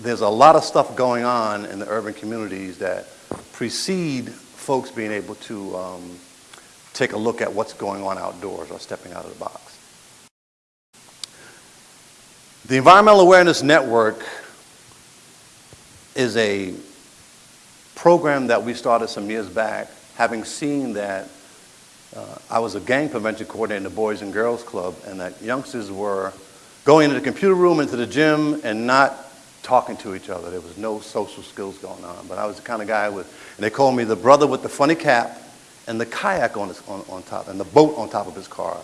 there's a lot of stuff going on in the urban communities that precede folks being able to um, take a look at what's going on outdoors or stepping out of the box. The Environmental Awareness Network is a program that we started some years back, having seen that uh, I was a gang prevention coordinator in the Boys and Girls Club, and that youngsters were going into the computer room, into the gym, and not talking to each other. There was no social skills going on. But I was the kind of guy with, and they called me the brother with the funny cap and the kayak on, his, on, on top, and the boat on top of his car.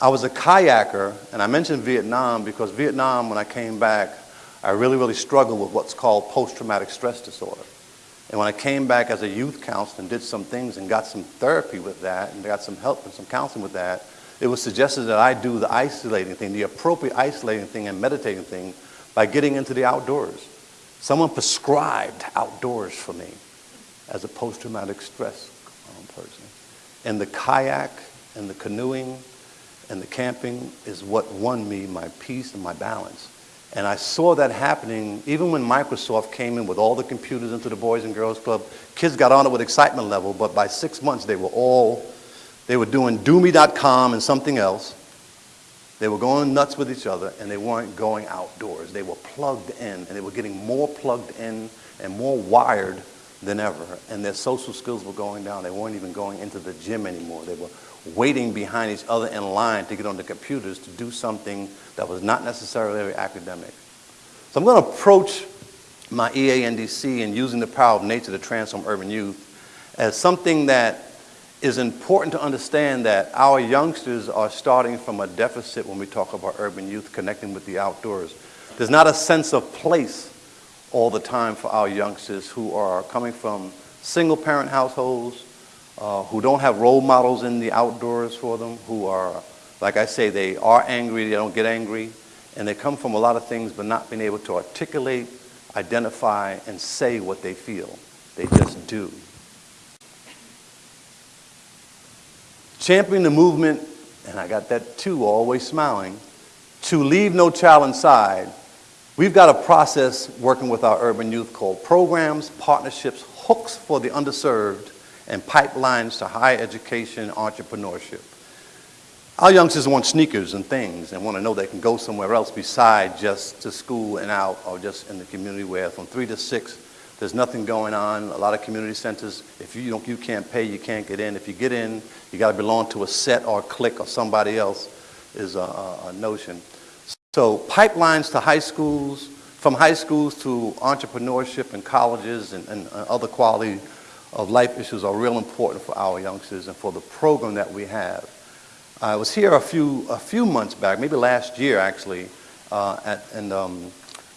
I was a kayaker, and I mentioned Vietnam because Vietnam, when I came back, I really, really struggled with what's called post-traumatic stress disorder. And when I came back as a youth counselor and did some things and got some therapy with that and got some help and some counseling with that, it was suggested that I do the isolating thing, the appropriate isolating thing and meditating thing by getting into the outdoors. Someone prescribed outdoors for me as a post-traumatic stress um, person. And the kayak and the canoeing and the camping is what won me my peace and my balance. And I saw that happening even when Microsoft came in with all the computers into the Boys and Girls Club. Kids got on it with excitement level, but by six months they were all, they were doing doomy.com and something else. They were going nuts with each other and they weren't going outdoors. They were plugged in and they were getting more plugged in and more wired than ever. And their social skills were going down. They weren't even going into the gym anymore. They were waiting behind each other in line to get on the computers to do something that was not necessarily very academic. So I'm going to approach my EANDC and using the power of nature to transform urban youth as something that is important to understand that our youngsters are starting from a deficit when we talk about urban youth connecting with the outdoors. There's not a sense of place all the time for our youngsters who are coming from single parent households, uh, who don't have role models in the outdoors for them, who are, like I say, they are angry, they don't get angry, and they come from a lot of things but not being able to articulate, identify, and say what they feel. They just do. Championing the movement, and I got that too, always smiling, to leave no child inside, we've got a process working with our urban youth called programs, partnerships, hooks for the underserved, and pipelines to higher education entrepreneurship. Our youngsters want sneakers and things and want to know they can go somewhere else besides just to school and out or just in the community where from three to six, there's nothing going on. A lot of community centers, if you, don't, you can't pay, you can't get in. If you get in, you got to belong to a set or a clique or somebody else is a, a, notion. So pipelines to high schools, from high schools to entrepreneurship and colleges and, and other quality of life issues are real important for our youngsters and for the program that we have. I was here a few, a few months back, maybe last year actually, uh, at, and um,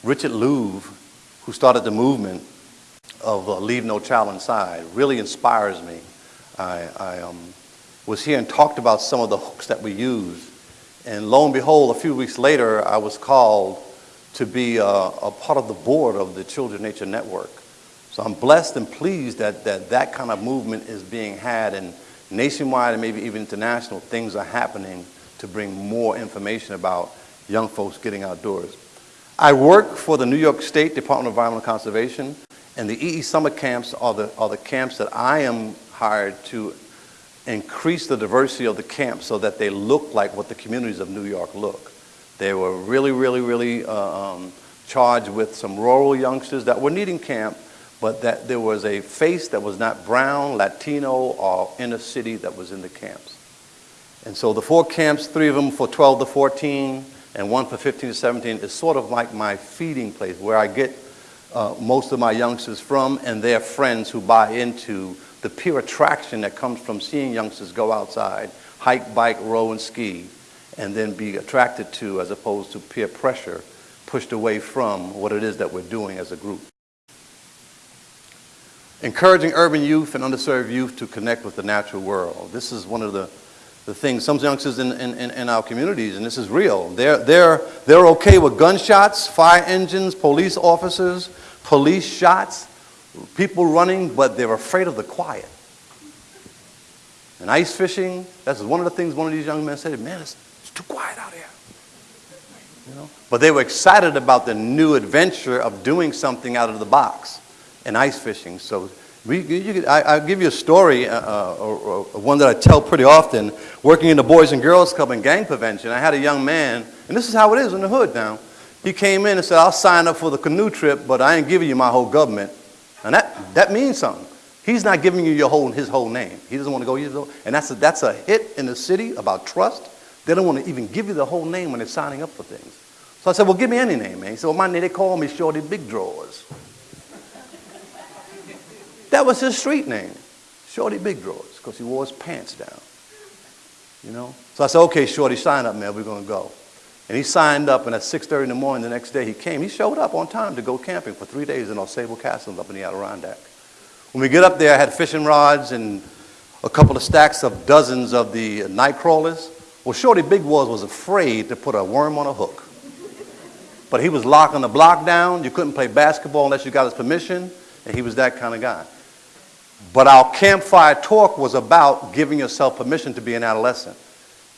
Richard Louv, who started the movement of uh, Leave No Child Inside, really inspires me. I, I um, was here and talked about some of the hooks that we use. And lo and behold, a few weeks later, I was called to be uh, a part of the board of the Children Nature Network. So I'm blessed and pleased that, that that kind of movement is being had and nationwide and maybe even international things are happening to bring more information about young folks getting outdoors. I work for the New York State Department of Environmental Conservation and the EE summer camps are the, are the camps that I am hired to increase the diversity of the camps so that they look like what the communities of New York look. They were really, really, really uh, um, charged with some rural youngsters that were needing camp but that there was a face that was not brown, Latino, or inner city that was in the camps. And so the four camps, three of them for 12 to 14, and one for 15 to 17, is sort of like my feeding place where I get uh, most of my youngsters from and their friends who buy into the peer attraction that comes from seeing youngsters go outside, hike, bike, row, and ski, and then be attracted to as opposed to peer pressure pushed away from what it is that we're doing as a group. Encouraging urban youth and underserved youth to connect with the natural world. This is one of the, the things, some youngsters in, in, in our communities, and this is real, they're, they're, they're okay with gunshots, fire engines, police officers, police shots, people running, but they're afraid of the quiet. And ice fishing, that's one of the things one of these young men said, man, it's, it's too quiet out here. You know? But they were excited about the new adventure of doing something out of the box and ice fishing. So we, could, I, I'll give you a story, uh, uh, or, or one that I tell pretty often. Working in the Boys and Girls Club in gang prevention, I had a young man, and this is how it is in the hood now. He came in and said, I'll sign up for the canoe trip, but I ain't giving you my whole government. And that, that means something. He's not giving you your whole, his whole name. He doesn't want to go it. And that's a, that's a hit in the city about trust. They don't want to even give you the whole name when they're signing up for things. So I said, well, give me any name, man. He said, well, my name, they call me Shorty Big Drawers. that was his street name, Shorty Big Drawers, because he wore his pants down. You know? So I said, okay, Shorty, sign up, man. We're going to go. And he signed up, and at 6.30 in the morning the next day he came. He showed up on time to go camping for three days in Sable Castle up in the Adirondack. When we get up there, I had fishing rods and a couple of stacks of dozens of the night crawlers. Well, Shorty Big Drawers was afraid to put a worm on a hook. But he was locking the block down. You couldn't play basketball unless you got his permission, and he was that kind of guy. But our campfire talk was about giving yourself permission to be an adolescent.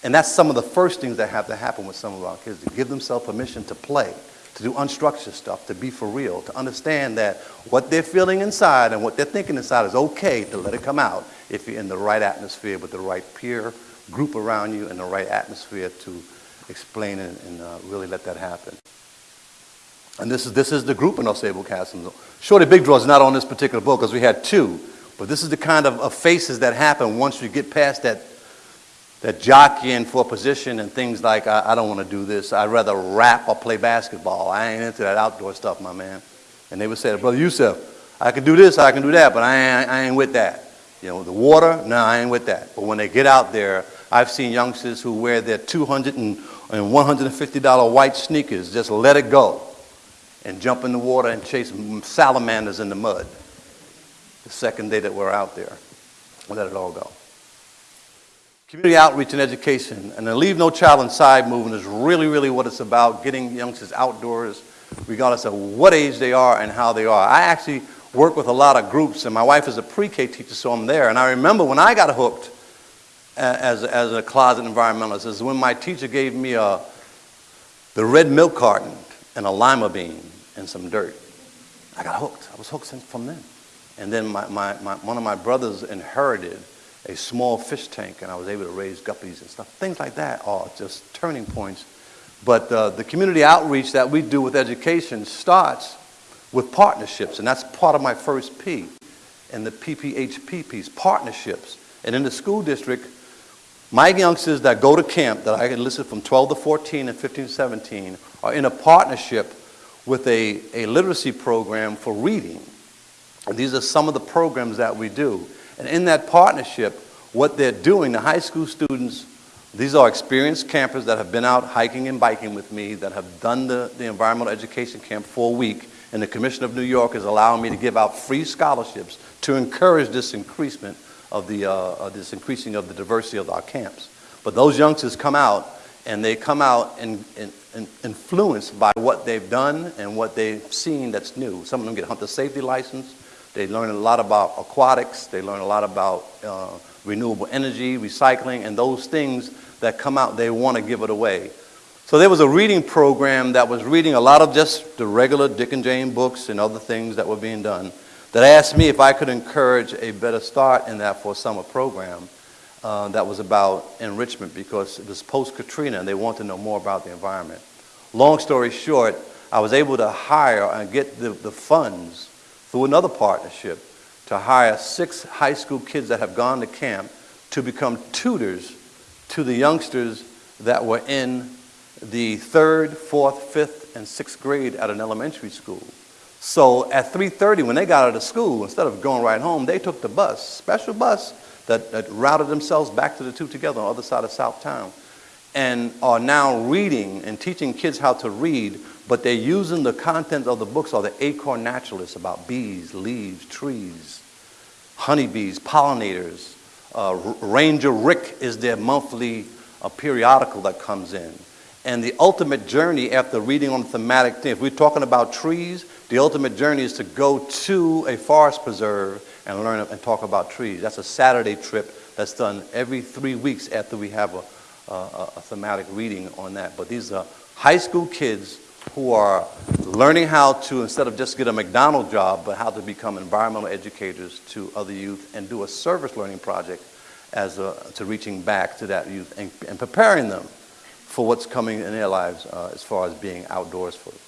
And that's some of the first things that have to happen with some of our kids, to give themselves permission to play, to do unstructured stuff, to be for real, to understand that what they're feeling inside and what they're thinking inside is okay to let it come out if you're in the right atmosphere with the right peer group around you and the right atmosphere to explain and, and uh, really let that happen. And this is, this is the group in Ausable Castle. Shorty Big Drawers not on this particular book because we had two, but this is the kind of, of faces that happen once you get past that that jockeying for position and things like, I, I don't want to do this. I'd rather rap or play basketball. I ain't into that outdoor stuff, my man. And they would say, Brother Yusuf, I can do this, I can do that, but I ain't, I ain't with that. You know, the water, no, I ain't with that. But when they get out there, I've seen youngsters who wear their 200 and $150 white sneakers, just let it go and jump in the water and chase salamanders in the mud. The second day that we're out there, let it all go. Community outreach and education and the Leave No Child Inside movement is really, really what it's about, getting youngsters outdoors, regardless of what age they are and how they are. I actually work with a lot of groups, and my wife is a pre-K teacher, so I'm there. And I remember when I got hooked as, as a closet environmentalist is when my teacher gave me a, the red milk carton and a lima bean and some dirt. I got hooked. I was hooked since from then. And then my, my, my, one of my brothers inherited a small fish tank and I was able to raise guppies and stuff. Things like that are just turning points. But uh, the community outreach that we do with education starts with partnerships, and that's part of my first P and the PPHP piece, partnerships. And in the school district, my youngsters that go to camp that I enlisted from 12 to 14 and 15 to 17 are in a partnership with a, a literacy program for reading. And these are some of the programs that we do. And in that partnership, what they're doing, the high school students, these are experienced campers that have been out hiking and biking with me, that have done the, the environmental education camp for a week, and the Commission of New York is allowing me to give out free scholarships to encourage this increasement of the, uh, this increasing of the diversity of our camps. But those youngsters come out, and they come out and, and, and influenced by what they've done and what they've seen that's new. Some of them get hunter safety license, they learn a lot about aquatics. They learn a lot about uh, renewable energy, recycling, and those things that come out, they want to give it away. So there was a reading program that was reading a lot of just the regular Dick and Jane books and other things that were being done that asked me if I could encourage a better start in that for a summer program uh, that was about enrichment because it was post-Katrina and they want to know more about the environment. Long story short, I was able to hire and get the, the funds through another partnership to hire six high school kids that have gone to camp to become tutors to the youngsters that were in the third, fourth, fifth, and sixth grade at an elementary school. So at 3.30, when they got out of school, instead of going right home, they took the bus, special bus, that, that routed themselves back to the two together on the other side of Southtown, and are now reading and teaching kids how to read but they're using the content of the books or the acorn naturalists about bees, leaves, trees, honeybees, pollinators. Uh, Ranger Rick is their monthly uh, periodical that comes in. And the ultimate journey after reading on thematic things, if we're talking about trees, the ultimate journey is to go to a forest preserve and learn and talk about trees. That's a Saturday trip that's done every three weeks after we have a, a, a thematic reading on that. But these are high school kids who are learning how to, instead of just get a McDonald's job, but how to become environmental educators to other youth and do a service learning project as a, to reaching back to that youth and, and preparing them for what's coming in their lives uh, as far as being outdoors for them.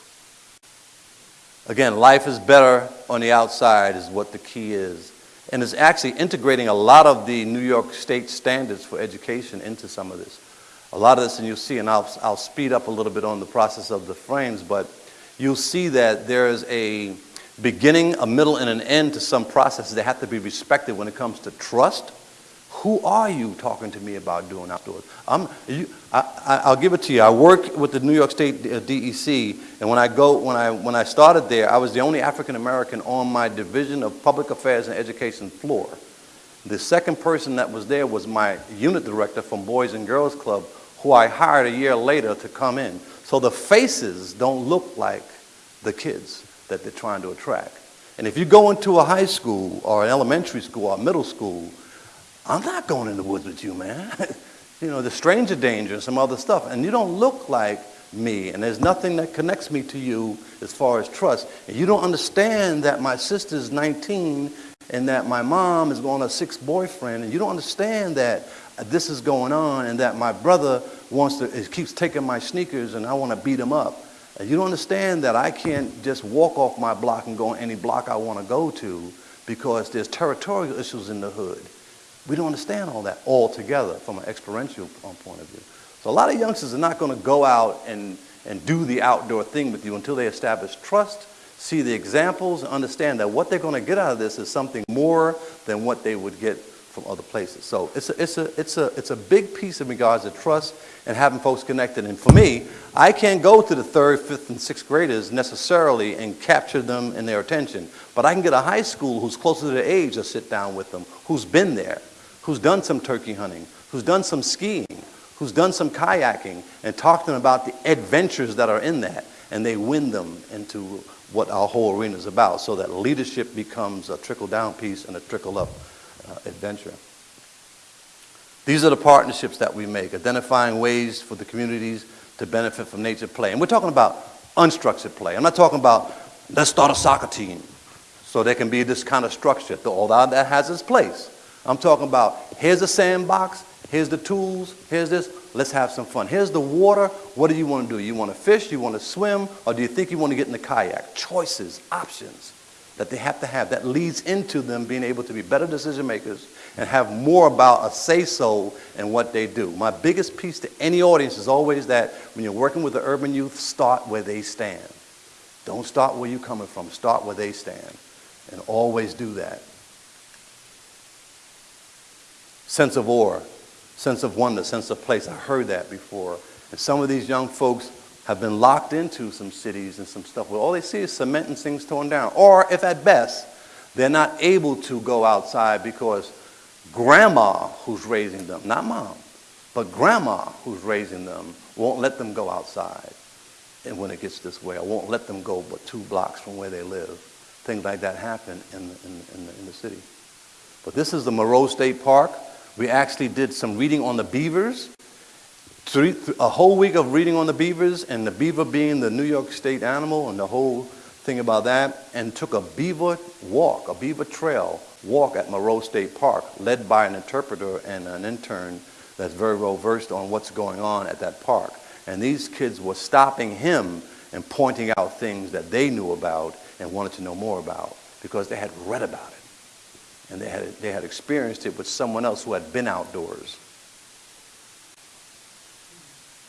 Again, life is better on the outside is what the key is. And it's actually integrating a lot of the New York State standards for education into some of this. A lot of this, and you'll see, and I'll, I'll speed up a little bit on the process of the frames, but you'll see that there's a beginning, a middle, and an end to some processes that have to be respected when it comes to trust, who are you talking to me about doing outdoors? I'm, you, I, will give it to you. I work with the New York State uh, DEC, and when I go, when I when I started there, I was the only African American on my division of public affairs and education floor. The second person that was there was my unit director from Boys and Girls Club, who I hired a year later to come in. So the faces don't look like the kids that they're trying to attract. And if you go into a high school or an elementary school or middle school I'm not going in the woods with you, man. you know, the stranger danger and some other stuff. And you don't look like me, and there's nothing that connects me to you as far as trust. And you don't understand that my sister's 19 and that my mom is going on a sixth boyfriend, and you don't understand that this is going on and that my brother wants to, keeps taking my sneakers and I want to beat him up. And you don't understand that I can't just walk off my block and go on any block I want to go to because there's territorial issues in the hood. We don't understand all that altogether from an experiential um, point of view. So a lot of youngsters are not going to go out and, and do the outdoor thing with you until they establish trust, see the examples, and understand that what they're going to get out of this is something more than what they would get from other places. So it's a, it's a, it's a, it's a big piece in regards to trust and having folks connected. And for me, I can't go to the third, fifth, and sixth graders necessarily and capture them in their attention. But I can get a high school who's closer to their age to sit down with them, who's been there, who's done some turkey hunting, who's done some skiing, who's done some kayaking, and talk to them about the adventures that are in that, and they win them into what our whole arena is about, so that leadership becomes a trickle-down piece and a trickle-up uh, adventure. These are the partnerships that we make, identifying ways for the communities to benefit from nature play. And we're talking about unstructured play. I'm not talking about let's start a soccer team so there can be this kind of structure. Although that has its place. I'm talking about here's a sandbox, here's the tools, here's this, let's have some fun. Here's the water, what do you want to do? You want to fish, you want to swim, or do you think you want to get in the kayak? Choices, options that they have to have. That leads into them being able to be better decision makers and have more about a say-so in what they do. My biggest piece to any audience is always that when you're working with the urban youth, start where they stand. Don't start where you're coming from, start where they stand. And always do that sense of awe, sense of wonder, sense of place. I heard that before. And some of these young folks have been locked into some cities and some stuff where all they see is cement and things torn down. Or if at best, they're not able to go outside because grandma who's raising them, not mom, but grandma who's raising them won't let them go outside. And when it gets this way, I won't let them go but two blocks from where they live. Things like that happen in the, in, in the, in the city. But this is the Moreau State Park. We actually did some reading on the beavers, three, a whole week of reading on the beavers, and the beaver being the New York State animal, and the whole thing about that, and took a beaver walk, a beaver trail walk at Moreau State Park, led by an interpreter and an intern that's very well versed on what's going on at that park. And these kids were stopping him and pointing out things that they knew about and wanted to know more about because they had read about it and they had, they had experienced it with someone else who had been outdoors.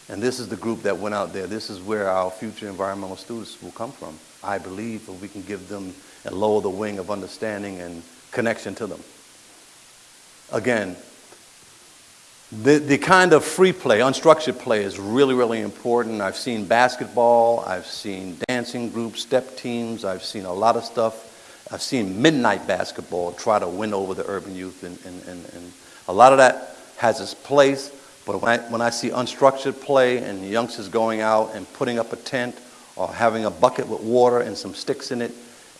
And this is the group that went out there. This is where our future environmental students will come from. I believe that we can give them and lower the wing of understanding and connection to them. Again, the, the kind of free play, unstructured play is really, really important. I've seen basketball, I've seen dancing groups, step teams, I've seen a lot of stuff I've seen midnight basketball try to win over the urban youth, and, and, and, and a lot of that has its place. But when I, when I see unstructured play and youngsters going out and putting up a tent or having a bucket with water and some sticks in it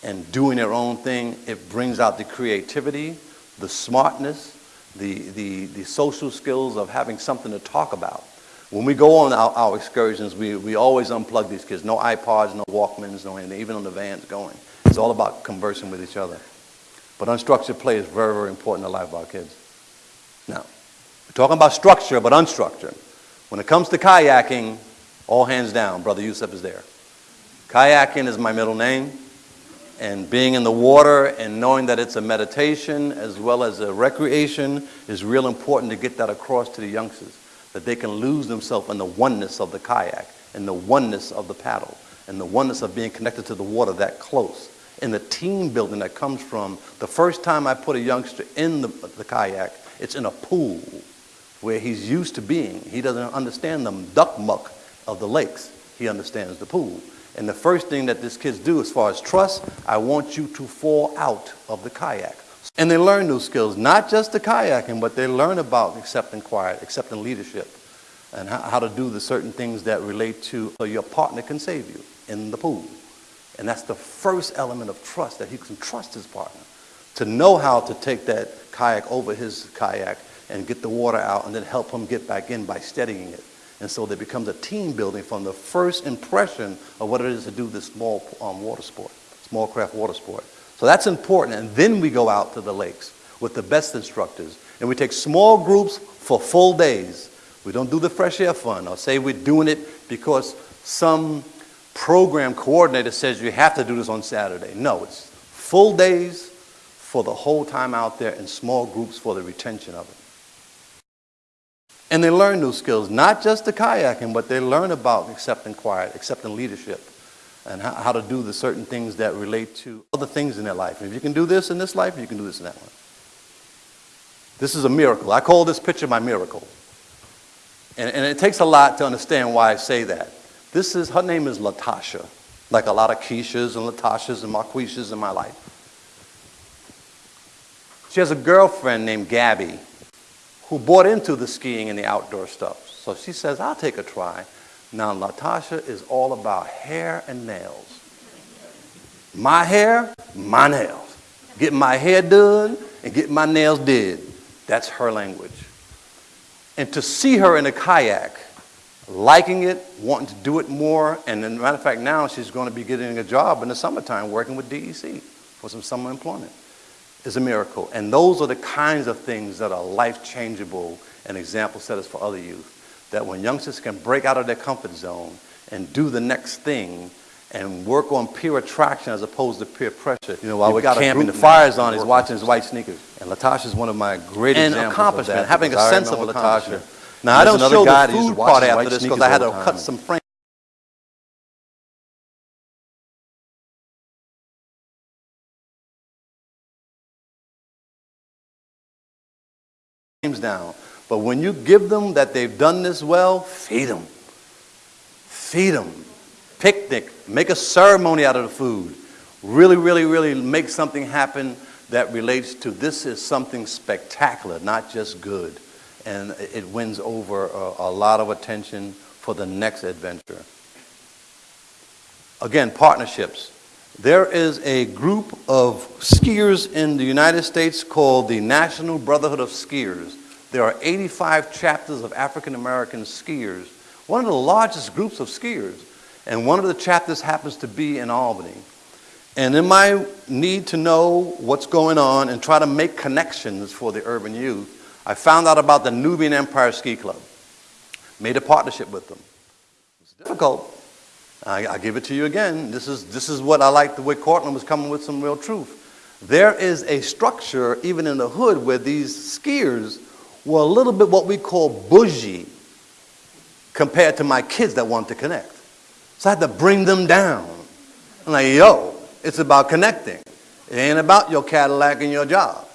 and doing their own thing, it brings out the creativity, the smartness, the, the, the social skills of having something to talk about. When we go on our, our excursions, we, we always unplug these kids. No iPods, no Walkmans, no anything, even on the vans going. It's all about conversing with each other. But unstructured play is very, very important in the life of our kids. Now, we're talking about structure, but unstructured. When it comes to kayaking, all hands down, Brother Yusuf is there. Kayaking is my middle name, and being in the water and knowing that it's a meditation as well as a recreation is real important to get that across to the youngsters, that they can lose themselves in the oneness of the kayak, and the oneness of the paddle, and the oneness of being connected to the water that close, and the team building that comes from the first time I put a youngster in the, the kayak, it's in a pool where he's used to being. He doesn't understand the duck muck of the lakes. He understands the pool. And the first thing that these kids do as far as trust, I want you to fall out of the kayak. And they learn those skills, not just the kayaking, but they learn about accepting quiet, accepting leadership, and how, how to do the certain things that relate to so your partner can save you in the pool. And that's the first element of trust, that he can trust his partner. To know how to take that kayak over his kayak and get the water out and then help him get back in by steadying it. And so there becomes a team building from the first impression of what it is to do this small um, water sport, small craft water sport. So that's important. And then we go out to the lakes with the best instructors. And we take small groups for full days. We don't do the fresh air fun or say we're doing it because some program coordinator says you have to do this on Saturday. No, it's full days for the whole time out there in small groups for the retention of it. And they learn new skills, not just the kayaking, but they learn about accepting quiet, accepting leadership, and how, how to do the certain things that relate to other things in their life. If you can do this in this life, you can do this in that one. This is a miracle. I call this picture my miracle. And, and it takes a lot to understand why I say that. This is, her name is Latasha, like a lot of Keishas and Latashas and Marquishas in my life. She has a girlfriend named Gabby who bought into the skiing and the outdoor stuff. So she says, I'll take a try. Now, Latasha is all about hair and nails. My hair, my nails. Get my hair done and get my nails did. That's her language. And to see her in a kayak, liking it, wanting to do it more, and as a matter of fact, now she's going to be getting a job in the summertime working with DEC for some summer employment is a miracle. And those are the kinds of things that are life changeable and example setters for other youth. That when youngsters can break out of their comfort zone and do the next thing and work on peer attraction as opposed to peer pressure. You know, while we're camping, the fire's on, he's watching his white sneakers. And Latasha is one of my great and examples accomplishment, of that, having a sense of Latasha. Now, I don't show the food part after this because I had to cut some frames. down. But when you give them that they've done this well, feed them. Feed them. Picnic. Make a ceremony out of the food. Really, really, really make something happen that relates to this is something spectacular, not just good. And it wins over a, a lot of attention for the next adventure. Again, partnerships. There is a group of skiers in the United States called the National Brotherhood of Skiers. There are 85 chapters of African American skiers, one of the largest groups of skiers. And one of the chapters happens to be in Albany. And in my need to know what's going on and try to make connections for the urban youth, I found out about the Nubian Empire Ski Club. Made a partnership with them. It's difficult. I, I give it to you again. This is, this is what I like the way Cortland was coming with some real truth. There is a structure, even in the hood, where these skiers were a little bit what we call bougie compared to my kids that want to connect. So I had to bring them down. I'm like, yo, it's about connecting. It ain't about your Cadillac and your job.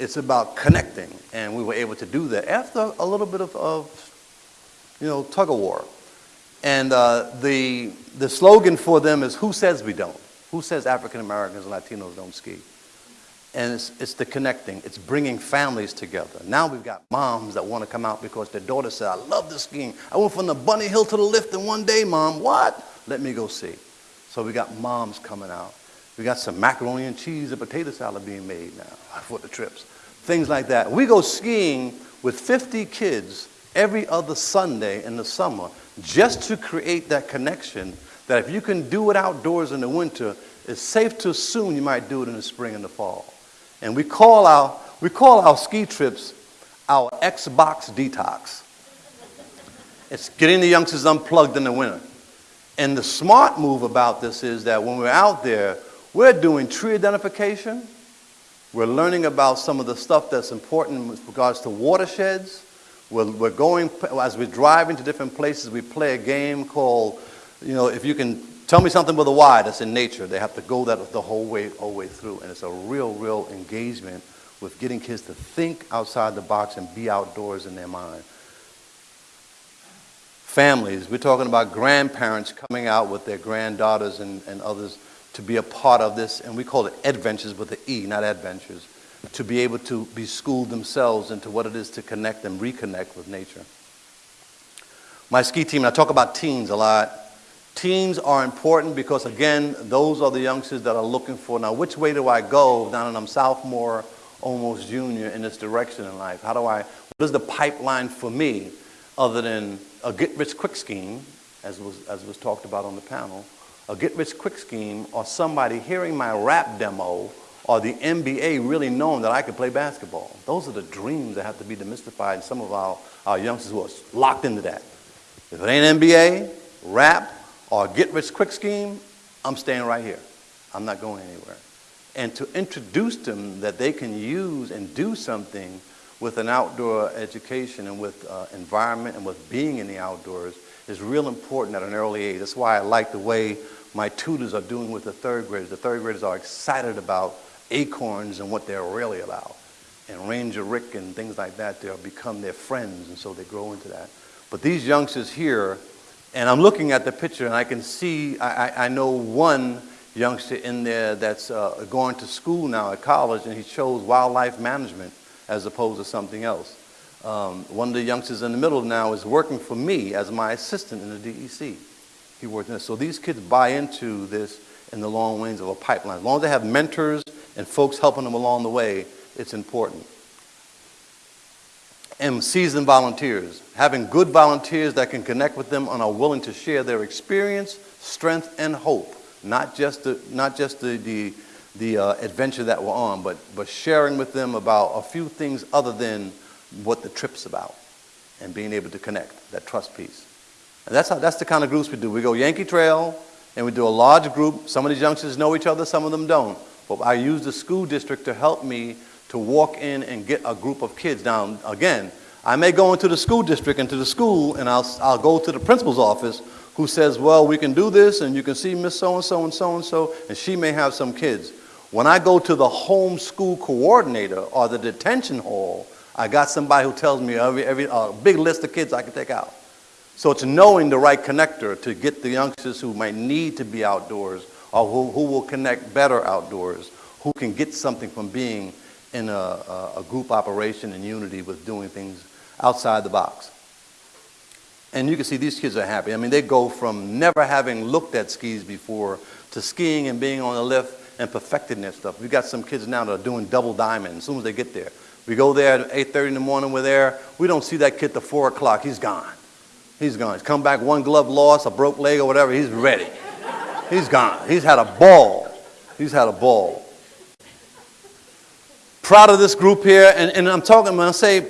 It's about connecting. And we were able to do that after a little bit of, of you know, tug of war. And uh, the, the slogan for them is, who says we don't? Who says African Americans and Latinos don't ski? And it's, it's the connecting. It's bringing families together. Now we've got moms that want to come out because their daughter said, I love this skiing. I went from the bunny hill to the lift in one day, mom. What? Let me go see. So we got moms coming out. We got some macaroni and cheese and potato salad being made now for the trips. Things like that. We go skiing with 50 kids every other Sunday in the summer just to create that connection that if you can do it outdoors in the winter, it's safe to assume you might do it in the spring and the fall. And we call our, we call our ski trips our Xbox detox. It's getting the youngsters unplugged in the winter. And the smart move about this is that when we're out there, we're doing tree identification. We're learning about some of the stuff that's important with regards to watersheds. We're, we're going, as we drive into different places, we play a game called, you know, if you can tell me something with a Y that's in nature, they have to go that the whole way, whole way through. And it's a real, real engagement with getting kids to think outside the box and be outdoors in their mind. Families, we're talking about grandparents coming out with their granddaughters and, and others to be a part of this, and we call it adventures with the E, not adventures, to be able to be schooled themselves into what it is to connect and reconnect with nature. My ski team, I talk about teens a lot. Teens are important because, again, those are the youngsters that are looking for, now, which way do I go now that I'm sophomore, almost junior in this direction in life? How do I, what is the pipeline for me other than a get-rich-quick scheme, as was, as was talked about on the panel, a get-rich-quick scheme or somebody hearing my rap demo or the NBA really knowing that I could play basketball. Those are the dreams that have to be demystified in some of our, our youngsters who are locked into that. If it ain't NBA, rap, or get-rich-quick scheme, I'm staying right here. I'm not going anywhere. And to introduce them that they can use and do something with an outdoor education and with uh, environment and with being in the outdoors is real important at an early age. That's why I like the way my tutors are doing with the third graders. The third graders are excited about acorns and what they're really about. And Ranger Rick and things like that, they'll become their friends, and so they grow into that. But these youngsters here, and I'm looking at the picture and I can see, I, I know one youngster in there that's uh, going to school now at college and he chose wildlife management as opposed to something else. Um, one of the youngsters in the middle now is working for me as my assistant in the DEC. He in this. So these kids buy into this in the long ways of a pipeline. As long as they have mentors and folks helping them along the way, it's important. And seasoned volunteers, having good volunteers that can connect with them and are willing to share their experience, strength, and hope. Not just the, not just the, the, the uh, adventure that we're on, but, but sharing with them about a few things other than what the trip's about and being able to connect, that trust piece. And that's, how, that's the kind of groups we do. We go Yankee Trail, and we do a large group. Some of these youngsters know each other, some of them don't. But I use the school district to help me to walk in and get a group of kids down. Again, I may go into the school district, into the school, and I'll, I'll go to the principal's office who says, well, we can do this, and you can see Miss So-and-so and so-and-so, and she may have some kids. When I go to the home school coordinator or the detention hall, I got somebody who tells me every, every big list of kids I can take out. So it's knowing the right connector to get the youngsters who might need to be outdoors or who, who will connect better outdoors, who can get something from being in a, a, group operation and unity with doing things outside the box. And you can see these kids are happy. I mean, they go from never having looked at skis before to skiing and being on the lift and perfecting their stuff. We've got some kids now that are doing double diamond as soon as they get there. We go there at 8.30 in the morning, we're there. We don't see that kid till 4 o'clock. He's gone. He's gone. He's come back, one glove lost, a broke leg or whatever. He's ready. He's gone. He's had a ball. He's had a ball. Proud of this group here. And, and I'm talking, when I say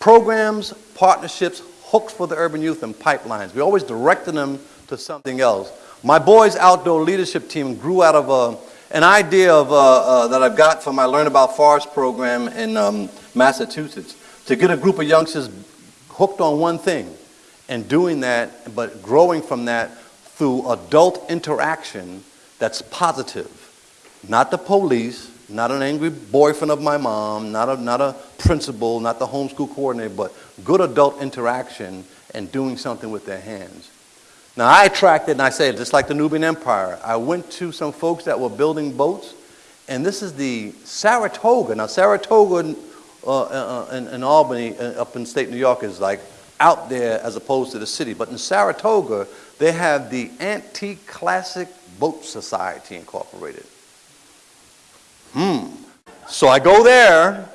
programs, partnerships, hooks for the urban youth, and pipelines. We're always directing them to something else. My boys' outdoor leadership team grew out of a an idea of, uh, uh, that I've got from my Learn About Forest program in um, Massachusetts, to get a group of youngsters hooked on one thing and doing that, but growing from that through adult interaction that's positive. Not the police, not an angry boyfriend of my mom, not a, not a principal, not the homeschool coordinator, but good adult interaction and doing something with their hands. Now I tracked it and I say just like the Nubian Empire, I went to some folks that were building boats, and this is the Saratoga. Now Saratoga uh, uh, in, in, Albany, uh, up in state New York, is like out there as opposed to the city. But in Saratoga, they have the Antique Classic Boat Society Incorporated. Hmm. So I go there,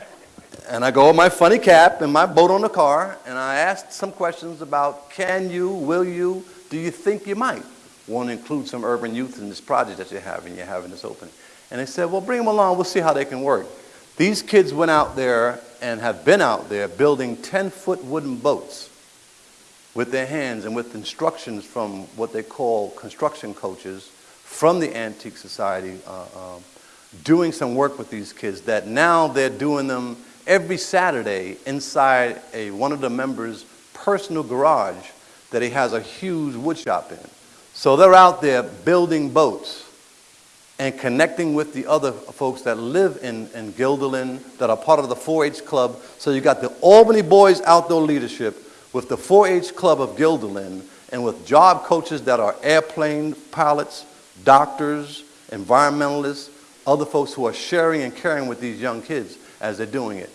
And I go with my funny cap and my boat on the car, and I ask some questions about can you, will you, do you think you might want to include some urban youth in this project that you're having, you're having this opening? And they said, well, bring them along, we'll see how they can work. These kids went out there and have been out there building 10-foot wooden boats with their hands and with instructions from what they call construction coaches from the Antique Society, uh, um, doing some work with these kids that now they're doing them every Saturday inside a, one of the members' personal garage that he has a huge wood shop in. So they're out there building boats and connecting with the other folks that live in, in Guilderland that are part of the 4-H club. So you got the Albany Boys Outdoor Leadership with the 4-H club of Guilderland and with job coaches that are airplane pilots, doctors, environmentalists, other folks who are sharing and caring with these young kids as they're doing it.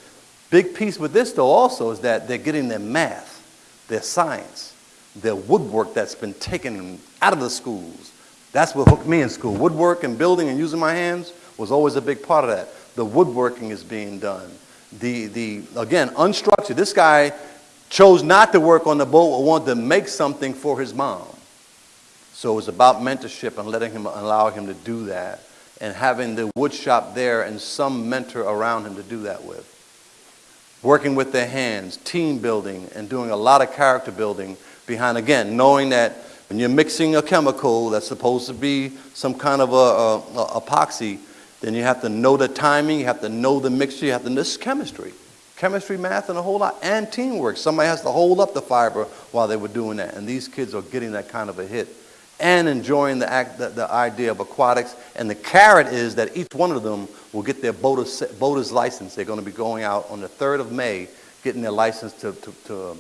Big piece with this though also is that they're getting their math, their science, their woodwork that's been taken out of the schools. That's what hooked me in school. Woodwork and building and using my hands was always a big part of that. The woodworking is being done. The, the again, unstructured. This guy chose not to work on the boat but wanted to make something for his mom. So it was about mentorship and letting him allow him to do that and having the wood shop there and some mentor around him to do that with. Working with their hands, team building, and doing a lot of character building behind, again, knowing that when you're mixing a chemical that's supposed to be some kind of a, a, a epoxy, then you have to know the timing, you have to know the mixture, you have to know this chemistry. Chemistry, math, and a whole lot, and teamwork. Somebody has to hold up the fiber while they were doing that, and these kids are getting that kind of a hit and enjoying the, act, the, the, idea of aquatics. And the carrot is that each one of them will get their boater's, boater's license. They're going to be going out on the 3rd of May, getting their license to, to, to,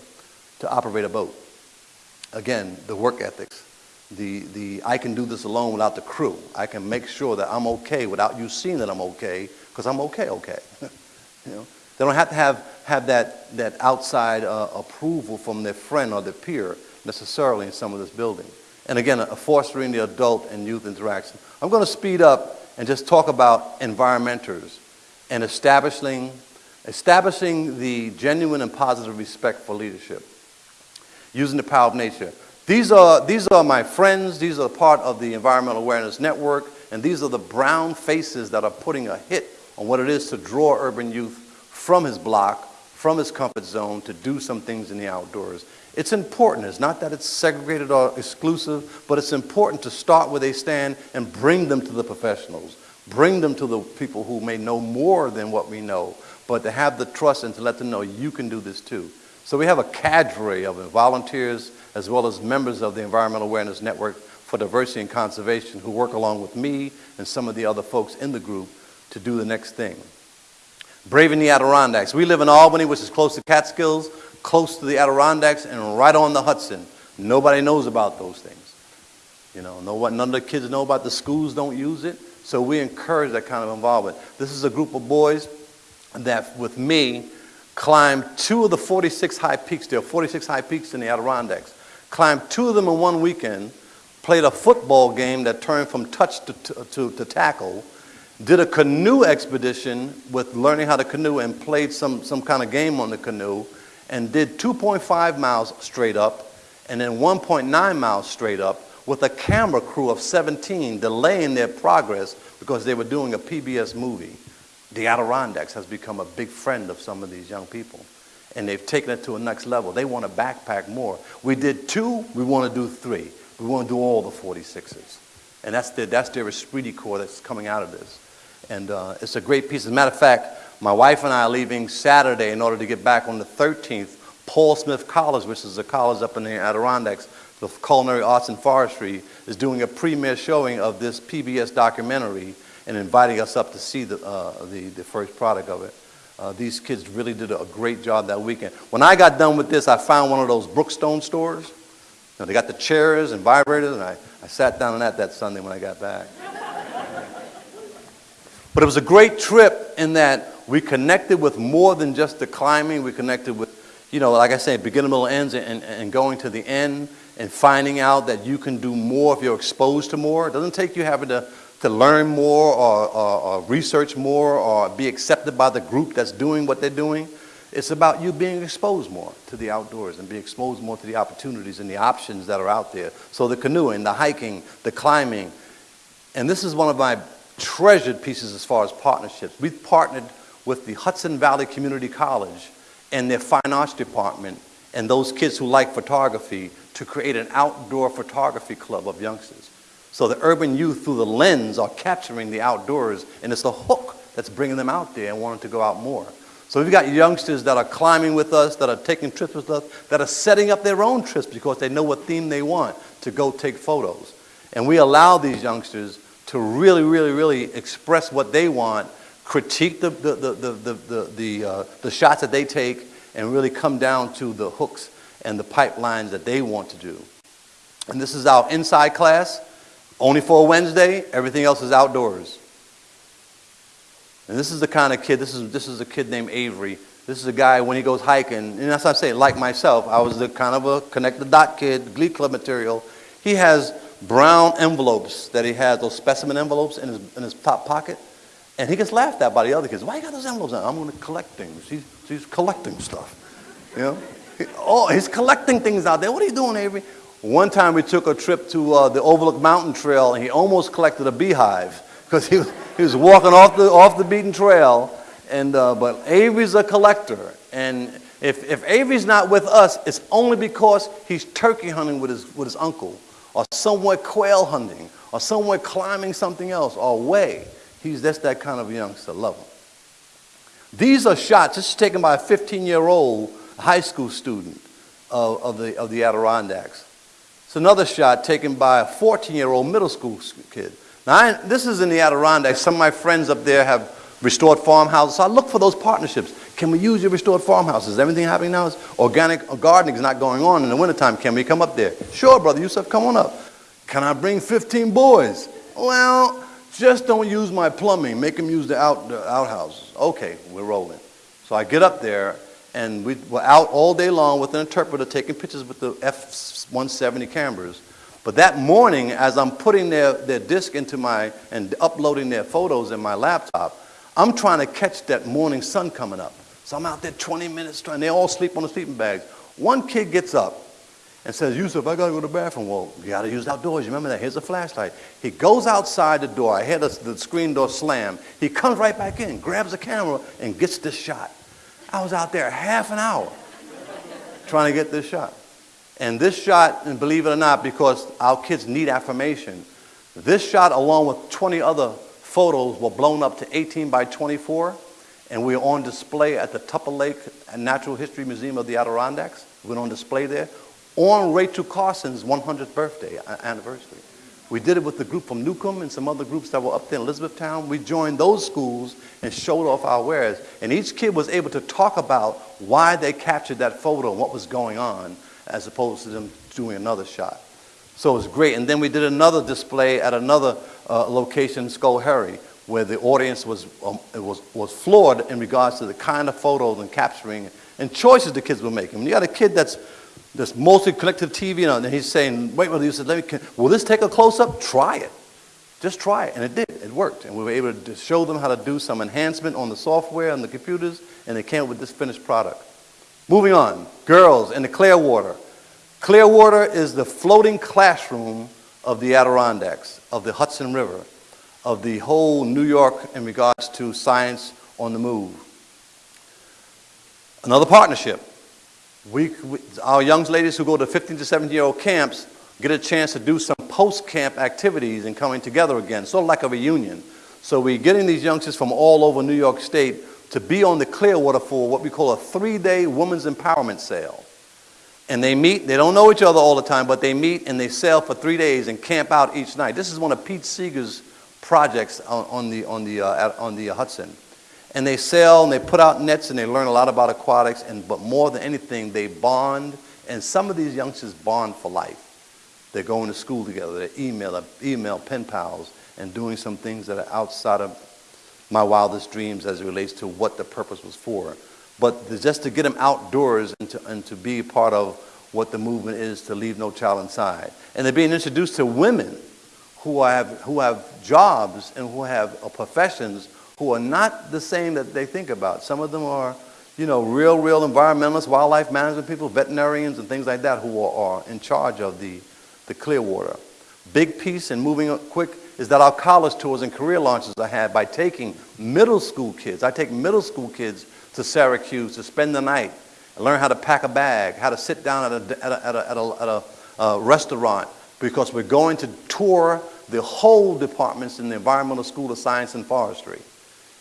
to operate a boat. Again, the work ethics. The, the, I can do this alone without the crew. I can make sure that I'm okay without you seeing that I'm okay, because I'm okay, okay. you know? They don't have to have, have that, that outside uh, approval from their friend or their peer necessarily in some of this building and again, a fostering the adult and youth interaction. I'm going to speed up and just talk about environmenters and establishing, establishing the genuine and positive respect for leadership, using the power of nature. These are, these are my friends, these are part of the Environmental Awareness Network, and these are the brown faces that are putting a hit on what it is to draw urban youth from his block, from his comfort zone, to do some things in the outdoors. It's important. It's not that it's segregated or exclusive, but it's important to start where they stand and bring them to the professionals. Bring them to the people who may know more than what we know, but to have the trust and to let them know you can do this too. So we have a cadre of volunteers as well as members of the Environmental Awareness Network for Diversity and Conservation who work along with me and some of the other folks in the group to do the next thing. Braving the Adirondacks. We live in Albany, which is close to Catskills close to the Adirondacks and right on the Hudson. Nobody knows about those things. You know, no, none of the kids know about the schools don't use it. So we encourage that kind of involvement. This is a group of boys that, with me, climbed two of the 46 high peaks. There are 46 high peaks in the Adirondacks. Climbed two of them in one weekend, played a football game that turned from touch to, to, to, to tackle, did a canoe expedition with learning how to canoe and played some, some kind of game on the canoe, and did 2.5 miles straight up and then 1.9 miles straight up with a camera crew of 17 delaying their progress because they were doing a PBS movie. The Adirondacks has become a big friend of some of these young people and they've taken it to a next level. They want to backpack more. We did two, we want to do three. We want to do all the 46s. And that's their, that's their esprit corps that's coming out of this. And uh, it's a great piece. As a matter of fact, my wife and I are leaving Saturday in order to get back on the 13th. Paul Smith College, which is a college up in the Adirondacks, the Culinary Arts and Forestry, is doing a premiere showing of this PBS documentary and inviting us up to see the, uh, the, the, first product of it. Uh, these kids really did a great job that weekend. When I got done with this, I found one of those Brookstone stores. You know, they got the chairs and vibrators, and I, I sat down on that that Sunday when I got back. But it was a great trip in that we connected with more than just the climbing. We connected with, you know, like I say, beginning, middle, ends, and, and going to the end and finding out that you can do more if you're exposed to more. It doesn't take you having to to learn more or, or, or research more or be accepted by the group that's doing what they're doing. It's about you being exposed more to the outdoors and being exposed more to the opportunities and the options that are out there. So the canoeing, the hiking, the climbing. And this is one of my treasured pieces as far as partnerships. We've partnered with the Hudson Valley Community College and their fine arts department and those kids who like photography to create an outdoor photography club of youngsters. So the urban youth through the lens are capturing the outdoors and it's the hook that's bringing them out there and wanting to go out more. So we've got youngsters that are climbing with us, that are taking trips with us, that are setting up their own trips because they know what theme they want to go take photos. And we allow these youngsters to really, really, really express what they want, critique the, the, the, the, the, the, uh, the shots that they take, and really come down to the hooks and the pipelines that they want to do. And this is our inside class, only for a Wednesday, everything else is outdoors. And this is the kind of kid, this is, this is a kid named Avery. This is a guy, when he goes hiking, and that's what I'm saying, like myself, I was the kind of a connect the dot kid, Glee Club material. He has brown envelopes that he has, those specimen envelopes in his, in his top pocket. And he gets laughed at by the other kids. Why you got those envelopes on? I'm going to collect things. He's, he's collecting stuff. You know? He, oh, he's collecting things out there. What are you doing, Avery? One time we took a trip to uh, the Overlook Mountain Trail, and he almost collected a beehive because he, he was walking off the, off the beaten trail. And, uh, but Avery's a collector. And if, if Avery's not with us, it's only because he's turkey hunting with his, with his uncle, or somewhere quail hunting, or somewhere climbing something else, or away. He's just that kind of youngster. Love him. These are shots. This is taken by a 15-year-old high school student of, of, the, of the Adirondacks. It's another shot taken by a 14-year-old middle school kid. Now, I, this is in the Adirondacks. Some of my friends up there have restored farmhouses. So I look for those partnerships. Can we use your restored farmhouses? Everything happening now is organic gardening is not going on in the wintertime. Can we come up there? Sure, brother Yusuf, come on up. Can I bring 15 boys? Well, just don't use my plumbing. Make them use the, out, the outhouses. Okay, we're rolling. So I get up there, and we were out all day long with an interpreter taking pictures with the F-170 cameras. But that morning, as I'm putting their, their disc into my, and uploading their photos in my laptop, I'm trying to catch that morning sun coming up. So I'm out there 20 minutes trying, they all sleep on the sleeping bags. One kid gets up and says, Yusuf, I gotta go to the bathroom. Well, you gotta use outdoors, you remember that? Here's a flashlight. He goes outside the door, I hear the, the screen door slam. He comes right back in, grabs the camera, and gets this shot. I was out there half an hour trying to get this shot. And this shot, and believe it or not, because our kids need affirmation, this shot along with 20 other photos were blown up to 18 by 24, and we're on display at the Tupper Lake Natural History Museum of the Adirondacks. We're on display there on Rachel Carson's 100th birthday anniversary. We did it with the group from Newcomb and some other groups that were up there in Elizabethtown. We joined those schools and showed off our wares. And each kid was able to talk about why they captured that photo and what was going on as opposed to them doing another shot. So it was great. And then we did another display at another uh, location, Schoharie, where the audience was, um, was, was floored in regards to the kind of photos and capturing and choices the kids were making. When you got a kid that's that's mostly connected to TV, and he's saying, wait, well, he said, let me, will this take a close-up? Try it. Just try it. And it did. It worked. And we were able to show them how to do some enhancement on the software and the computers, and they came up with this finished product. Moving on, girls in the Clearwater. Clearwater is the floating classroom of the Adirondacks, of the Hudson River, of the whole New York in regards to science on the move. Another partnership. We, we, our young ladies who go to 15 to 17 year old camps get a chance to do some post-camp activities and coming together again, sort of like a reunion. So we're getting these youngsters from all over New York State to be on the Clearwater for what we call a three-day women's empowerment sale. And they meet, they don't know each other all the time, but they meet and they sail for three days and camp out each night. This is one of Pete Seeger's projects on, the, on, the, uh, on the uh, Hudson. And they sail and they put out nets and they learn a lot about aquatics, and, but more than anything, they bond. And some of these youngsters bond for life. They're going to school together, they email, email pen pals, and doing some things that are outside of my wildest dreams as it relates to what the purpose was for. But just to get them outdoors and to, and to be part of what the movement is to leave no child inside. And they're being introduced to women who have, who have jobs and who have professions who are not the same that they think about. Some of them are, you know, real, real environmentalists, wildlife management people, veterinarians and things like that who are, are in charge of the, the Clearwater. Big piece and moving quick is that our college tours and career launches I had by taking middle school kids. I take middle school kids to Syracuse to spend the night and learn how to pack a bag, how to sit down at a, at a, at a, at a, at a uh, restaurant because we're going to tour the whole departments in the Environmental School of Science and Forestry.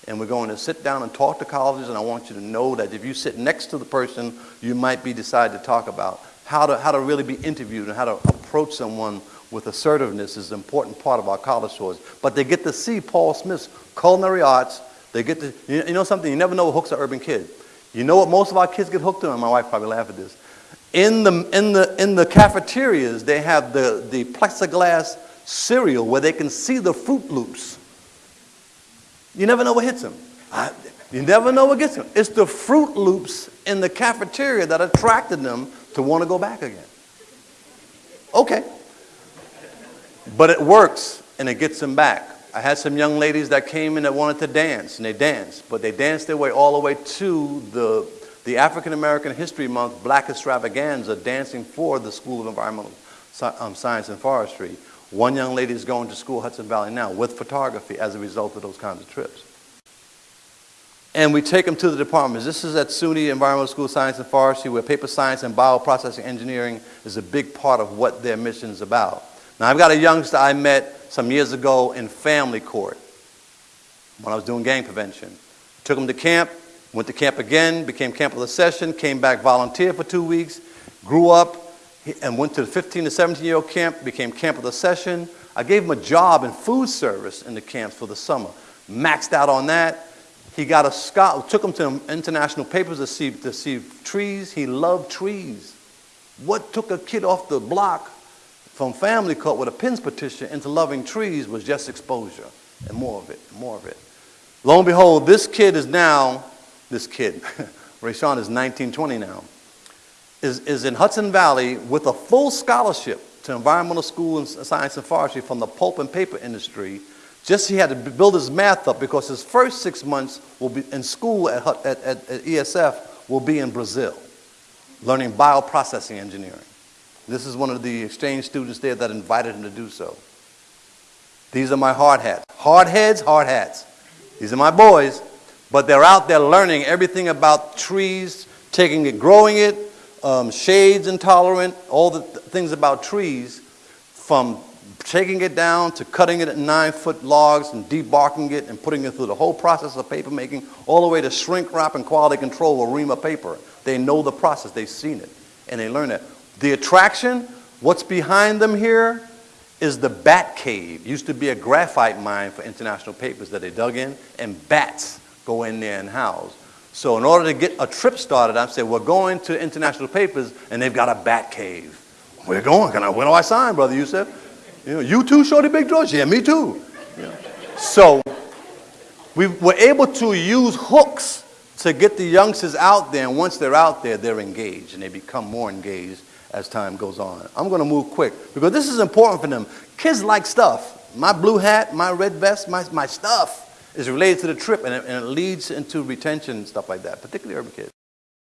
And we're going to sit down and talk to colleges, and I want you to know that if you sit next to the person you might be decided to talk about, how to, how to really be interviewed and how to approach someone with assertiveness is an important part of our college tours. But they get to see Paul Smith's culinary arts. They get to, you know something, you never know what hooks an urban kid. You know what most of our kids get hooked on? My wife probably laugh at this. In the, in the, in the cafeterias, they have the, the plexiglass cereal where they can see the Fruit Loops. You never know what hits them. I, you never know what gets them. It's the Fruit Loops in the cafeteria that attracted them to want to go back again. Okay. But it works and it gets them back. I had some young ladies that came in that wanted to dance and they danced, but they danced their way all the way to the, the African American History Month Black Extravaganza dancing for the School of Environmental um, Science and Forestry. One young lady is going to school Hudson Valley now with photography as a result of those kinds of trips. And we take them to the departments. This is at SUNY Environmental School of Science and Forestry where paper science and bioprocessing engineering is a big part of what their mission is about. Now I've got a youngster I met some years ago in family court when I was doing gang prevention. Took him to camp, went to camp again, became camp of the session, came back, volunteered for two weeks, grew up, and went to the 15 to 17 year old camp, became camp of the session. I gave him a job in food service in the camps for the summer. Maxed out on that. He got a scholar, took him to international papers to see, to see trees. He loved trees. What took a kid off the block from family court with a PINS petition into loving trees was just exposure and more of it, more of it. Lo and behold, this kid is now, this kid, Rayshawn is 19, 20 now is, is in Hudson Valley with a full scholarship to environmental school and science and forestry from the pulp and paper industry. Just he had to build his math up because his first six months will be in school at, at, at, at ESF will be in Brazil, learning bioprocessing engineering. This is one of the exchange students there that invited him to do so. These are my hard hats. Hard heads, hard hats. These are my boys, but they're out there learning everything about trees, taking it, growing it, um, shades intolerant, all the th things about trees, from taking it down to cutting it at nine foot logs and debarking it and putting it through the whole process of paper making, all the way to shrink wrap and quality control or Arima paper. They know the process, they've seen it, and they learn it. The attraction, what's behind them here, is the bat cave. Used to be a graphite mine for international papers that they dug in, and bats go in there and house. So in order to get a trip started, I said, we're going to International Papers, and they've got a bat cave. We're going. Can I, when do I sign, Brother Yusuf? You know, you too, Shorty Big Drawers? Yeah, me too. Yeah. So we were able to use hooks to get the youngsters out there, and once they're out there, they're engaged, and they become more engaged as time goes on. I'm going to move quick, because this is important for them. Kids like stuff. My blue hat, my red vest, my, my stuff is related to the trip and it, and it leads into retention and stuff like that, particularly urban kids.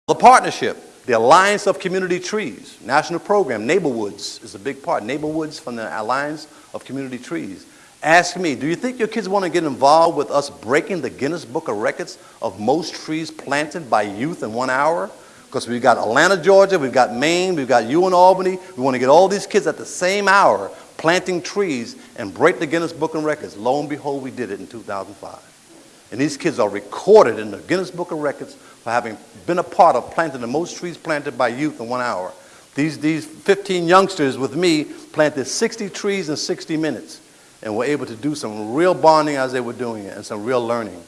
The partnership, the Alliance of Community Trees, national program, Neighborwoods is a big part. Neighborwoods from the Alliance of Community Trees. Ask me, do you think your kids want to get involved with us breaking the Guinness Book of Records of most trees planted by youth in one hour? Because we've got Atlanta, Georgia, we've got Maine, we've got you in Albany. We want to get all these kids at the same hour planting trees and break the Guinness Book of Records. Lo and behold, we did it in 2005. And these kids are recorded in the Guinness Book of Records for having been a part of planting the most trees planted by youth in one hour. These, these 15 youngsters with me planted 60 trees in 60 minutes and were able to do some real bonding as they were doing it and some real learning.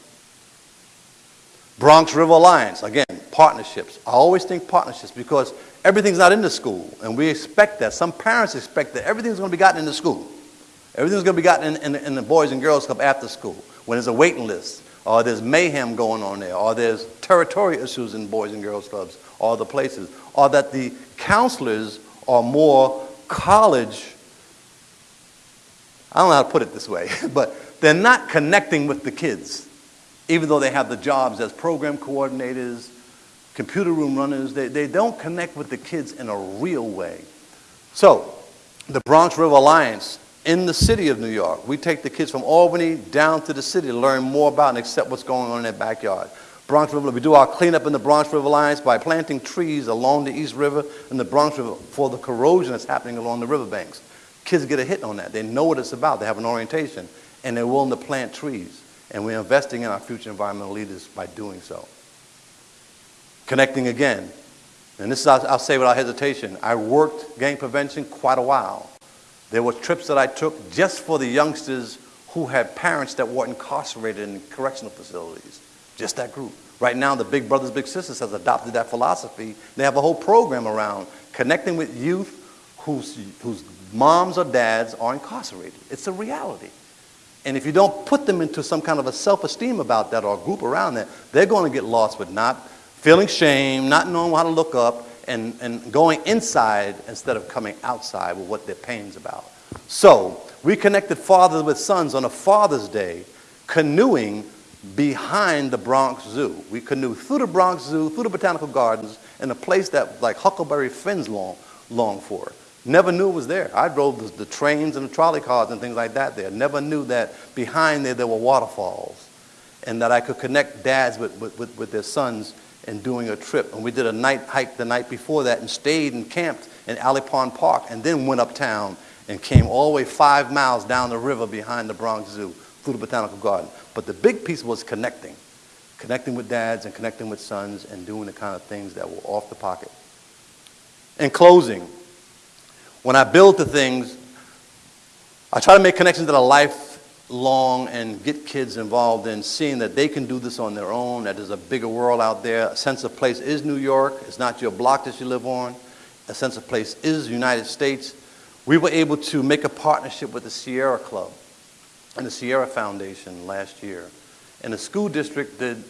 Bronx River Alliance, again, partnerships. I always think partnerships because everything's not in the school, and we expect that. Some parents expect that everything's going to be gotten in the school. Everything's going to be gotten in, in, in the Boys and Girls Club after school when there's a waiting list, or there's mayhem going on there, or there's territorial issues in Boys and Girls Clubs, or the places, or that the counselors are more college, I don't know how to put it this way, but they're not connecting with the kids, even though they have the jobs as program coordinators, computer room runners. They, they don't connect with the kids in a real way. So, the Bronx River Alliance in the city of New York, we take the kids from Albany down to the city to learn more about and accept what's going on in their backyard. Bronx River, we do our cleanup in the Bronx River Alliance by planting trees along the East River and the Bronx River for the corrosion that's happening along the riverbanks. Kids get a hit on that. They know what it's about. They have an orientation, and they're willing to plant trees. And we're investing in our future environmental leaders by doing so. Connecting again. And this is, I'll, say without hesitation, I worked gang prevention quite a while. There were trips that I took just for the youngsters who had parents that were incarcerated in correctional facilities. Just that group. Right now, the Big Brothers Big Sisters has adopted that philosophy. They have a whole program around connecting with youth whose, whose moms or dads are incarcerated. It's a reality. And if you don't put them into some kind of a self-esteem about that or a group around that, they're going to get lost with not feeling shame, not knowing how to look up, and, and going inside instead of coming outside with what their pain's about. So we connected fathers with sons on a Father's Day, canoeing behind the Bronx Zoo. We canoed through the Bronx Zoo, through the Botanical Gardens, in a place that like Huckleberry Finn's long, long for. Never knew it was there. I drove the, the, trains and the trolley cars and things like that there. Never knew that behind there there were waterfalls and that I could connect dads with, with, with, with their sons in doing a trip. And we did a night hike the night before that and stayed and camped in Alley Pond Park and then went uptown and came all the way five miles down the river behind the Bronx Zoo through the Botanical Garden. But the big piece was connecting. Connecting with dads and connecting with sons and doing the kind of things that were off the pocket. In closing, when I build the things, I try to make connections that are lifelong and get kids involved in seeing that they can do this on their own, that there's a bigger world out there. A sense of place is New York. It's not your block that you live on. A sense of place is the United States. We were able to make a partnership with the Sierra Club and the Sierra Foundation last year. And the school district did,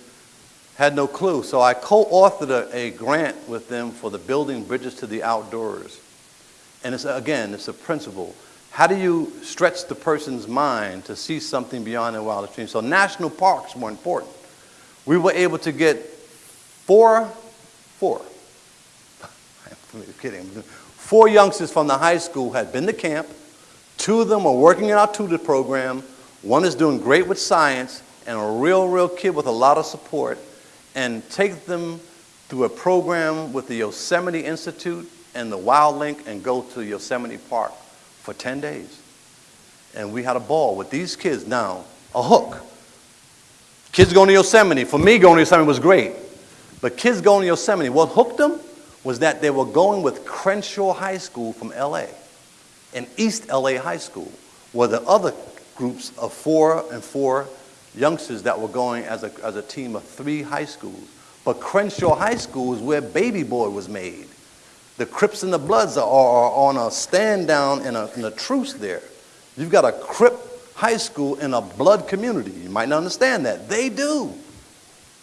had no clue. So I co-authored a, a grant with them for the Building Bridges to the Outdoors. And it's, again, it's a principle. How do you stretch the person's mind to see something beyond their wildest dreams? So national parks were important. We were able to get four, four, I'm kidding, four youngsters from the high school had been to camp. Two of them are working in our tutor program. One is doing great with science and a real, real kid with a lot of support and take them through a program with the Yosemite Institute and the Wild Link and go to Yosemite Park for 10 days. And we had a ball with these kids now, a hook. Kids going to Yosemite, for me going to Yosemite was great. But kids going to Yosemite, what hooked them was that they were going with Crenshaw High School from LA and East LA High School, were the other groups of four and four youngsters that were going as a, as a team of three high schools. But Crenshaw High School is where Baby Boy was made. The Crips and the Bloods are, are on a stand down and a, in a truce there. You've got a Crip high school in a blood community. You might not understand that. They do.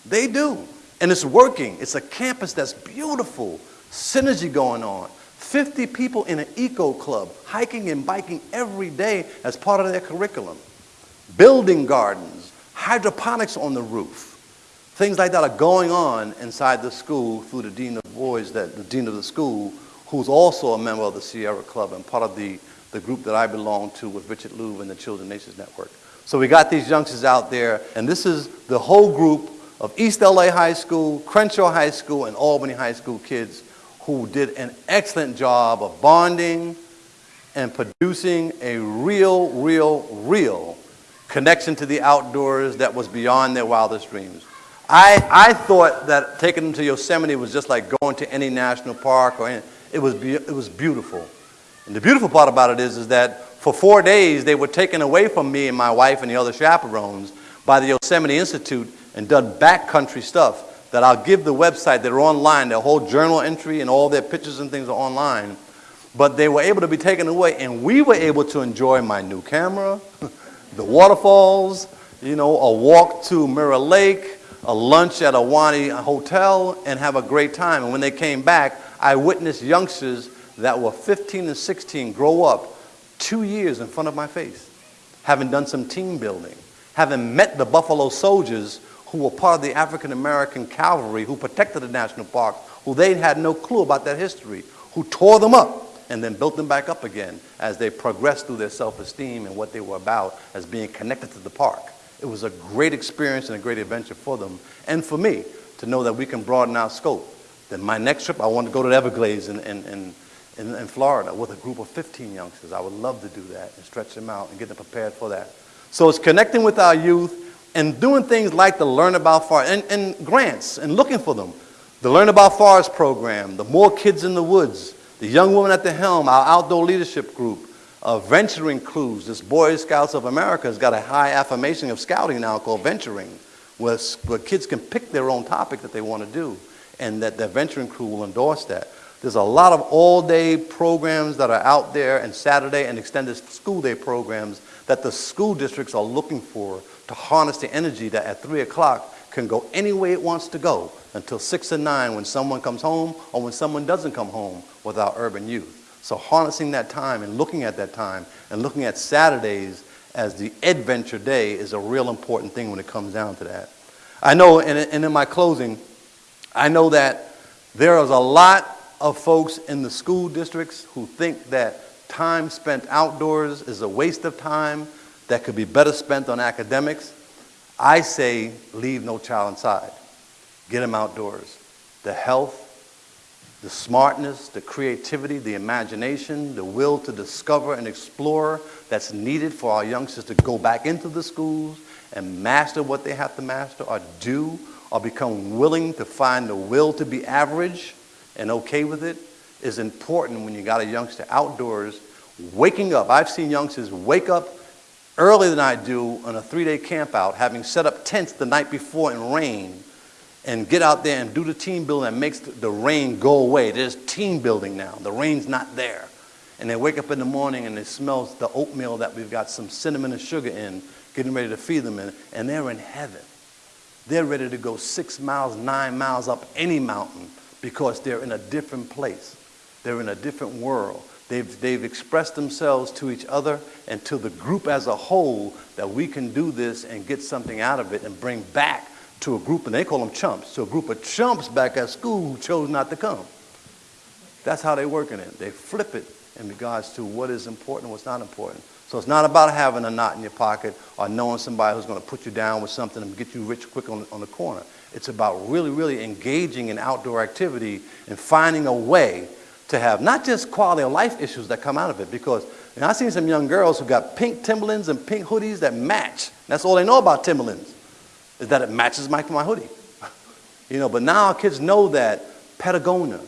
They do. And it's working. It's a campus that's beautiful. Synergy going on. 50 people in an eco club, hiking and biking every day as part of their curriculum. Building gardens, hydroponics on the roof. Things like that are going on inside the school through the dean of boys, that the dean of the school, who's also a member of the Sierra Club and part of the, the group that I belong to with Richard Louv and the Children & Nature Network. So we got these youngsters out there, and this is the whole group of East LA High School, Crenshaw High School, and Albany High School kids who did an excellent job of bonding and producing a real, real, real connection to the outdoors that was beyond their wildest dreams. I, I thought that taking them to Yosemite was just like going to any national park or any, it was, it was beautiful. And the beautiful part about it is, is that for four days they were taken away from me and my wife and the other chaperones by the Yosemite Institute and done backcountry stuff that I'll give the website. They're online. Their whole journal entry and all their pictures and things are online. But they were able to be taken away and we were able to enjoy my new camera, the waterfalls, you know, a walk to Mirror Lake, a lunch at Ahwahnee hotel and have a great time. And when they came back, I witnessed youngsters that were 15 and 16 grow up two years in front of my face. having done some team building, having met the Buffalo soldiers who were part of the African American cavalry who protected the national park, who they had no clue about that history, who tore them up and then built them back up again as they progressed through their self-esteem and what they were about as being connected to the park. It was a great experience and a great adventure for them and for me to know that we can broaden our scope. Then my next trip, I want to go to the Everglades in, in, in, in, in Florida with a group of 15 youngsters. I would love to do that and stretch them out and get them prepared for that. So it's connecting with our youth and doing things like the Learn About Forest and, and grants and looking for them. The Learn About Forest program, the More Kids in the Woods, the Young Woman at the Helm, our outdoor leadership group, uh, venturing crews. This Boy Scouts of America has got a high affirmation of scouting now called venturing, where, where kids can pick their own topic that they want to do, and that the venturing crew will endorse that. There's a lot of all-day programs that are out there and Saturday and extended school day programs that the school districts are looking for to harness the energy that at 3 o'clock can go any way it wants to go until 6 or 9 when someone comes home or when someone doesn't come home with our urban youth. So harnessing that time and looking at that time and looking at Saturdays as the adventure day is a real important thing when it comes down to that. I know, and in my closing, I know that there is a lot of folks in the school districts who think that time spent outdoors is a waste of time that could be better spent on academics. I say leave no child inside. Get them outdoors. The health, the smartness, the creativity, the imagination, the will to discover and explore that's needed for our youngsters to go back into the schools and master what they have to master or do or become willing to find the will to be average and okay with it is important when you got a youngster outdoors waking up. I've seen youngsters wake up earlier than I do on a three-day camp out, having set up tents the night before in rain, and get out there and do the team building that makes the rain go away. There's team building now. The rain's not there. And they wake up in the morning and they smell the oatmeal that we've got some cinnamon and sugar in, getting ready to feed them in, and they're in heaven. They're ready to go six miles, nine miles up any mountain because they're in a different place. They're in a different world. They've, they've expressed themselves to each other and to the group as a whole that we can do this and get something out of it and bring back to a group, and they call them chumps, to a group of chumps back at school who chose not to come. That's how they're working it. They flip it in regards to what is important and what's not important. So it's not about having a knot in your pocket or knowing somebody who's going to put you down with something and get you rich quick on, on the corner. It's about really, really engaging in outdoor activity and finding a way to have not just quality of life issues that come out of it because I've seen some young girls who got pink Timberlands and pink hoodies that match. That's all they know about Timberlands, is that it matches my, my hoodie. you know, but now our kids know that Patagonia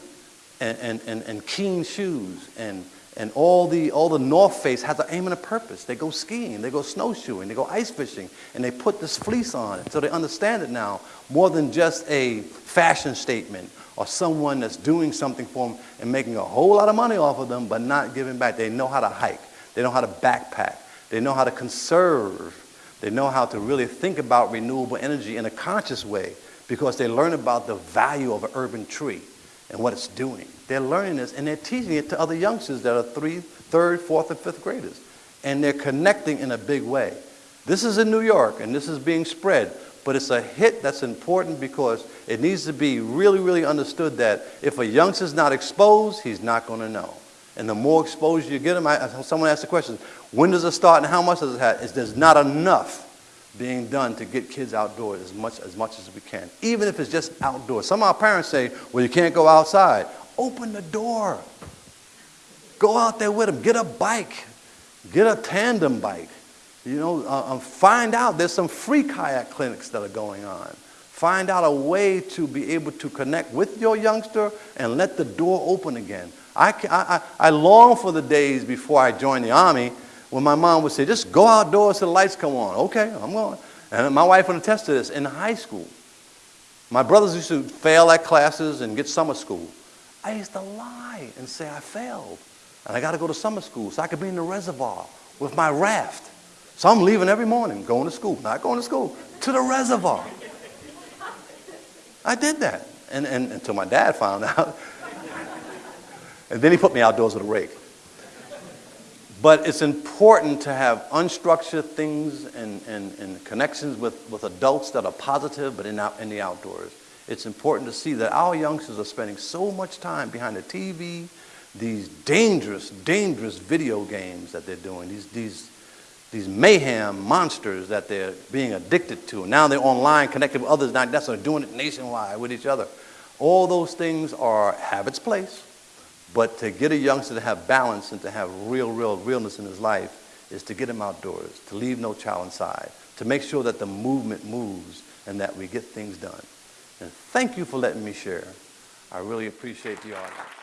and, and, and, and Keen shoes and, and all the, all the North Face has an aim and a purpose. They go skiing, they go snowshoeing, they go ice fishing, and they put this fleece on it. So they understand it now more than just a fashion statement or someone that's doing something for them and making a whole lot of money off of them but not giving back. They know how to hike. They know how to backpack. They know how to conserve. They know how to really think about renewable energy in a conscious way because they learn about the value of an urban tree and what it's doing. They're learning this and they're teaching it to other youngsters that are three, third, fourth, and fifth graders. And they're connecting in a big way. This is in New York and this is being spread but it's a hit that's important because it needs to be really, really understood that if a youngster's not exposed, he's not going to know. And the more exposure you get them, I, someone asked the question, when does it start and how much does it have? It's, there's not enough being done to get kids outdoors as much, as much as we can, even if it's just outdoors. Some of our parents say, well, you can't go outside. Open the door. Go out there with them. Get a bike. Get a tandem bike. You know, uh, um, find out. There's some free kayak clinics that are going on. Find out a way to be able to connect with your youngster and let the door open again. I, I, I long for the days before I joined the Army when my mom would say, just go outdoors till the lights come on. Okay, I'm going. And my wife would attest to this in high school. My brothers used to fail at classes and get summer school. I used to lie and say I failed. And I got to go to summer school so I could be in the reservoir with my raft. So I'm leaving every morning, going to school, not going to school, to the reservoir. I did that. And, and until my dad found out. And then he put me outdoors with a rake. But it's important to have unstructured things and, and, and connections with, with adults that are positive, but in, out, in the outdoors. It's important to see that our youngsters are spending so much time behind the TV, these dangerous, dangerous video games that they're doing, these, these, these mayhem monsters that they're being addicted to. Now they're online, connected with others, not necessarily doing it nationwide with each other. All those things are have its place, but to get a youngster to have balance and to have real, real realness in his life is to get him outdoors, to leave no child inside, to make sure that the movement moves and that we get things done. And thank you for letting me share. I really appreciate the audience.